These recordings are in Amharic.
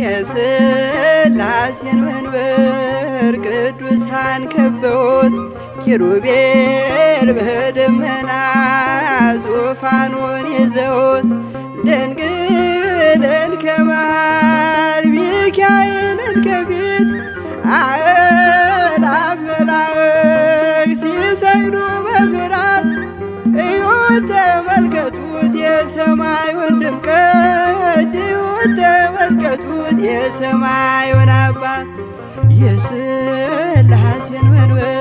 የሥላሴን መንበር ቅዱሳን ከበውት ኪሩቤል በደመና ዙፋኑን ይዘውት ድንግልን ከመሃል ሚካኤልን ከፊት የሰማዩን አባት የሥላሴን መንበር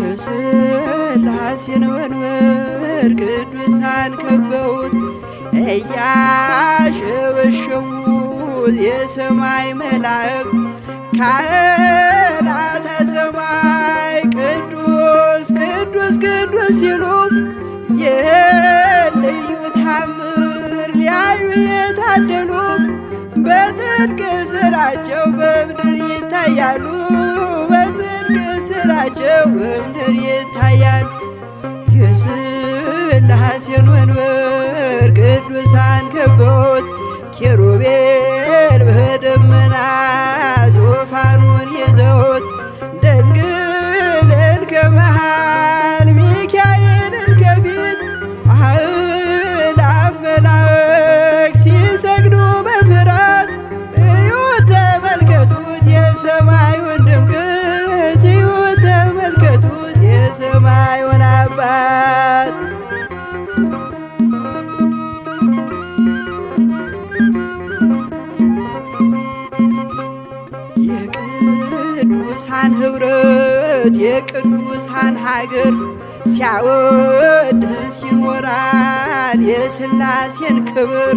የሥላሴን መንበር ቅዱሳን ከበውት እያሸበሸቡት የሰማይ መላእክት ካህናተ ሰማይ ቅዱስ ቅዱስ ቅዱስ ሲሉ ይህን ልዩ ታምር ሊያዩ የታደሉ በጽድቅ ስራቸው በምድር ይታያሉ በምድር ይታያሉ። የሥላሴን መንበር ቅዱሳን ከበውት ኪሩቤል ኅብረት የቅዱሳን ሀገር ሲያወድስ ይኖራል የሥላሴን ክብር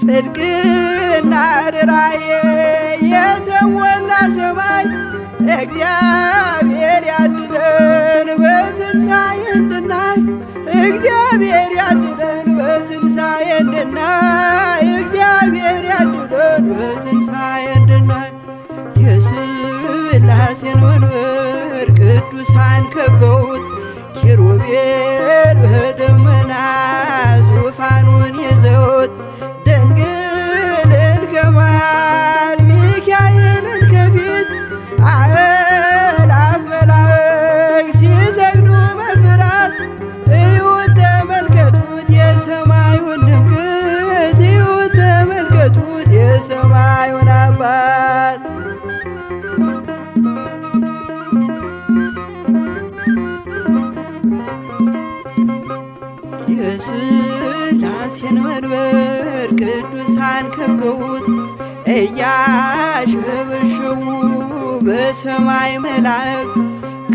ጽድቅና ርራዬ የተሞላ ሰማይ እግዚአብሔር በደመና የሥላሴን መንበር ቅዱሳን ከበውት እያሸበሸቡ በሰማይ መላእክት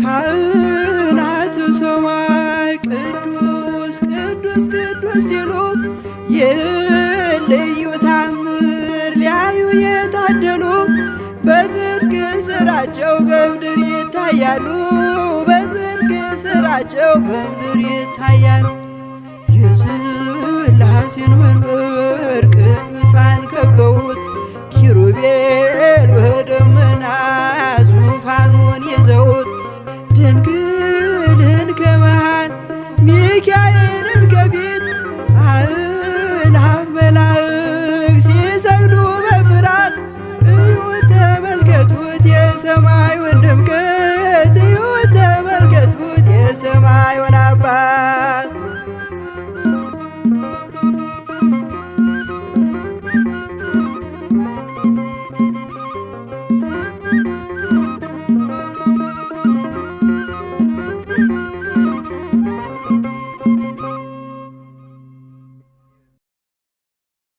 ካህናተ ሰማይ ቅዱስ ቅዱስ ቅዱስ ሲሉ ይህን ልዩ ታምር ሊያዩ የታደሉ በጽድቅ ስራቸው በምድር ይታያሉ በጽድቅ ስራቸው በምድር ይታያሉ። የሥላሴን መንበር ቅዱሳን ከበውት ኪሩቤል በደመና ዙፋኑን ይዘውት ድንግልን ከመሃል ሚካኤልን ከፊት አእላፍ መላእክት ሲሰግዱ በፍርሃት እዩት ተመልከቱት የሰማዩን ድምቀት እዩት ተመልከቱት የሰማዩን